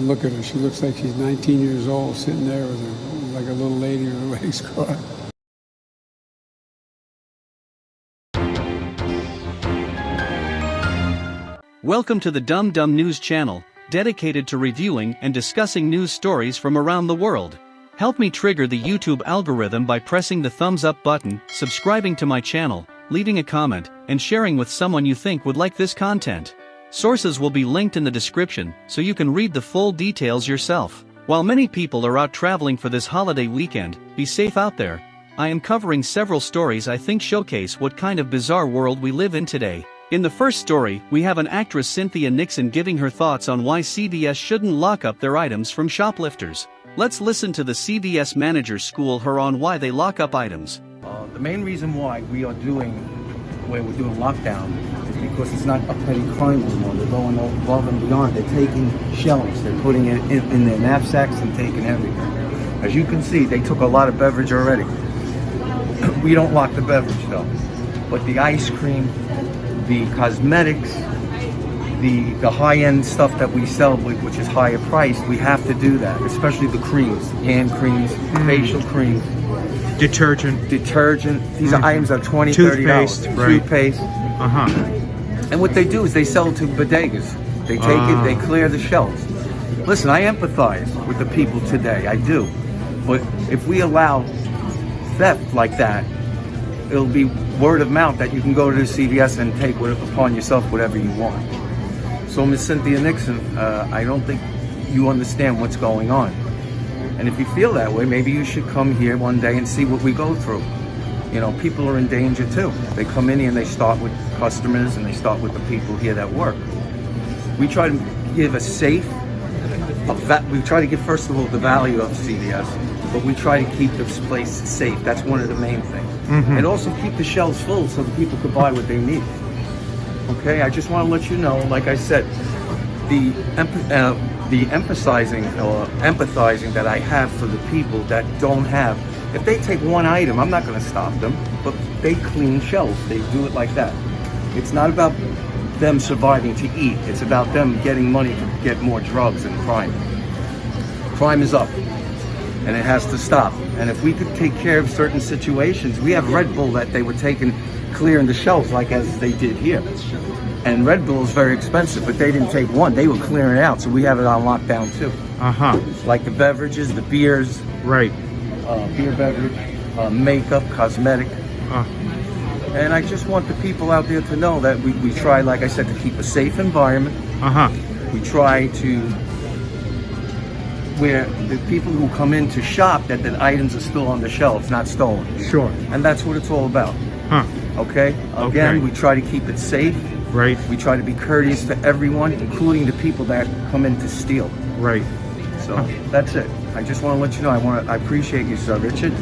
And look at her. She looks like she's 19 years old, sitting there with her, like a little lady with her legs crossed. Welcome to the Dumb Dumb News channel, dedicated to reviewing and discussing news stories from around the world. Help me trigger the YouTube algorithm by pressing the thumbs up button, subscribing to my channel, leaving a comment, and sharing with someone you think would like this content. Sources will be linked in the description so you can read the full details yourself. While many people are out traveling for this holiday weekend, be safe out there. I am covering several stories I think showcase what kind of bizarre world we live in today. In the first story, we have an actress Cynthia Nixon giving her thoughts on why CVS shouldn't lock up their items from shoplifters. Let's listen to the CVS manager school her on why they lock up items. Uh, the main reason why we are doing, where we're doing lockdown, because it's not a petty crime anymore. They're going above and beyond. They're taking shelves, they're putting it in, in their knapsacks and taking everything. As you can see, they took a lot of beverage already. we don't lock the beverage though. But the ice cream, the cosmetics, the the high-end stuff that we sell, which is higher priced, we have to do that, especially the creams, hand creams, Mm. facial creams, Detergent. detergent. These are Mhm. items are 20 30 dollars. Toothpaste, right. Toothpaste. Uh-huh. And what they do is they sell it to bodegas. They take Ah. it, they clear the shelves. Listen, I empathize with the people today, I do. But if we allow theft like that, it'll be word of mouth that you can go to the CVS and take what- upon yourself whatever you want. So, Miss Cynthia Nixon, uh, I don't think you understand what's going on. And if you feel that way, maybe you should come here one day and see what we go through. You know, people are in danger too. They come in here and they start with customers and they start with the people here that work. We try to give a safe, a va- we try to give first of all the value of CVS, but we try to keep this place safe. That's one of the main things. And also keep the shelves full so the people could buy what they need. Okay, I just want to let you know, like I said, the uh, the emphasizing or empathizing that I have for the people that don't have. If they take one item, I'm not going to stop them, but they clean shelves. They do it like that. It's not about them surviving to eat. It's about them getting money to get more drugs and crime. Crime is up, and it has to stop. And if we could take care of certain situations, we have Red Bull that they were taking clearing the shelves like as they did here. And Red Bull is very expensive, but they didn't take one. They were clearing it out, so we have it on lockdown too. Uh-huh. Like the beverages, the beers, Right. Uh, beer beverage, uh, makeup, cosmetic. Uh, And I just want the people out there to know that we, we try, like I said, to keep a safe environment. uh-huh. We try to, where the people who come in to shop, that the items are still on the shelves, not stolen. Sure. And that's what it's all about, Huh. okay? Again, Okay. we try to keep it safe. Right. We try to be courteous to everyone, including the people that come in to steal. Right. So that's it. I just want to let you know I want to. I appreciate you, Sir Richard,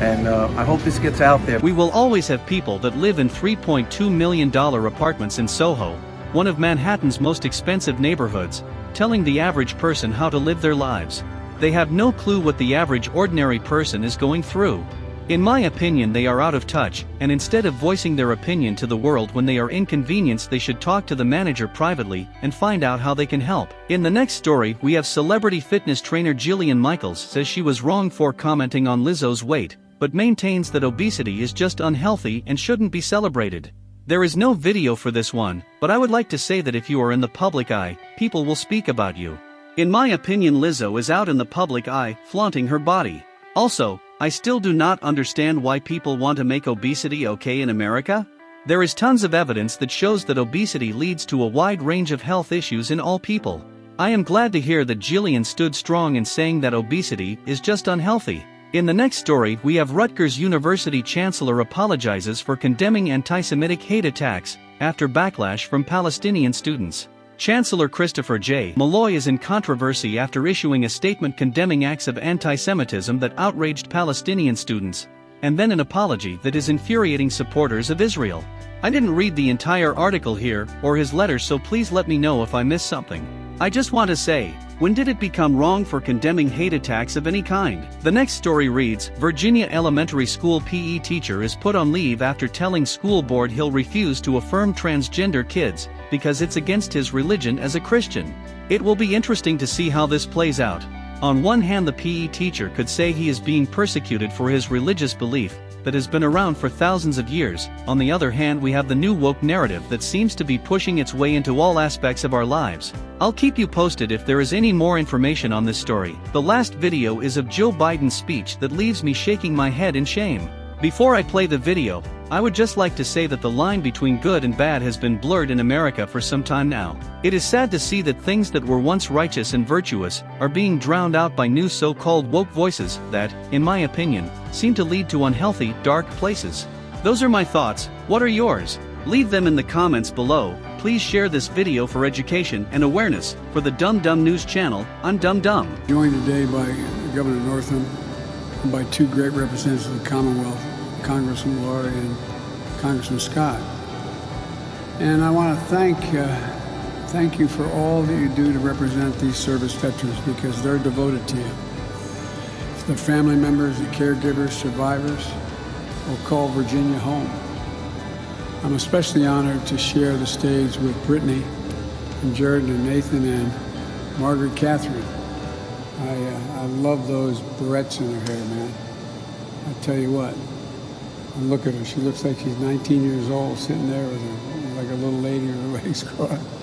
and uh, I hope this gets out there. We will always have people that live in $3.2 million apartments in Soho, one of Manhattan's most expensive neighborhoods, telling the average person how to live their lives. They have no clue what the average ordinary person is going through. In my opinion, they are out of touch, and instead of voicing their opinion to the world when they are inconvenienced, they should talk to the manager privately and find out how they can help. In the next story, we have celebrity fitness trainer Jillian Michaels says she was wrong for commenting on Lizzo's weight, but maintains that obesity is just unhealthy and shouldn't be celebrated. There is no video for this one, but I would like to say that if you are in the public eye, people will speak about you. In my opinion, Lizzo is out in the public eye, flaunting her body. Also, I still do not understand why people want to make obesity okay in America. There is tons of evidence that shows that obesity leads to a wide range of health issues in all people. I am glad to hear that Jillian stood strong in saying that obesity is just unhealthy. In the next story, we have Rutgers University Chancellor apologizes for condemning anti Semitic hate attacks after backlash from Palestinian students. Chancellor Christopher J. Molloy is in controversy after issuing a statement condemning acts of anti Semitism that outraged Palestinian students, and then an apology that is infuriating supporters of Israel. I didn't read the entire article here or his letter, so please let me know if I missed something. I just want to say, when did it become wrong for condemning hate attacks of any kind? The next story reads Virginia Elementary School PE teacher is put on leave after telling school board he'll refuse to affirm transgender kids because it's against his religion as a Christian. It will be interesting to see how this plays out. On one hand, the PE teacher could say he is being persecuted for his religious belief, that has been around for thousands of years. On the other hand, we have the new woke narrative that seems to be pushing its way into all aspects of our lives. I'll keep you posted if there is any more information on this story. The last video is of Joe Biden's speech that leaves me shaking my head in shame. Before I play the video, I would just like to say that the line between good and bad has been blurred in America for some time now. It is sad to see that things that were once righteous and virtuous are being drowned out by new so-called woke voices that, in my opinion, seem to lead to unhealthy, dark places. Those are my thoughts, what are yours? Leave them in the comments below, please share this video for education and awareness, for the Dum Dum News channel, I'm Dum Dum. Joined today by Governor Northam and by two great representatives of the Commonwealth, Congressman Luria and Congressman Scott. And I want to thank, uh, thank you for all that you do to represent these service veterans because they're devoted to you. The family members, the caregivers, survivors will call Virginia home. I'm especially honored to share the stage with Brittany and Jared and Nathan and Margaret Catherine. I, uh, I love those barrettes in her hair, man. I tell you what, and look at her. She looks like she's 19 years old, sitting there with her, like a little lady with her legs crossed.